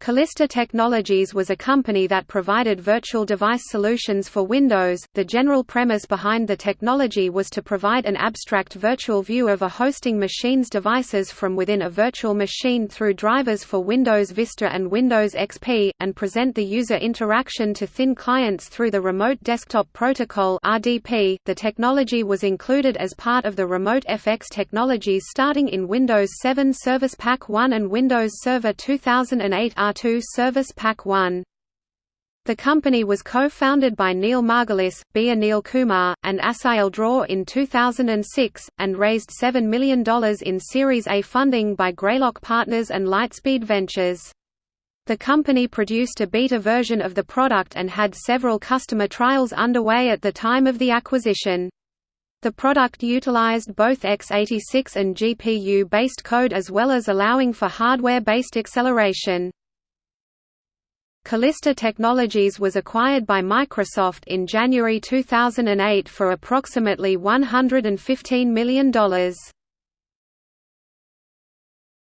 Calista Technologies was a company that provided virtual device solutions for Windows. The general premise behind the technology was to provide an abstract virtual view of a hosting machine's devices from within a virtual machine through drivers for Windows Vista and Windows XP, and present the user interaction to thin clients through the Remote Desktop Protocol (RDP). The technology was included as part of the RemoteFX technologies starting in Windows 7 Service Pack 1 and Windows Server 2008 R2 Service Pack 1. The company was co-founded by Neil Margulis, B. Anil Kumar, and Asael Dror in 2006, and raised $7 million in Series A funding by Greylock Partners and Lightspeed Ventures. The company produced a beta version of the product and had several customer trials underway at the time of the acquisition. The product utilized both x86 and GPU-based code as well as allowing for hardware-based acceleration. Calista Technologies was acquired by Microsoft in January 2008 for approximately $115 million.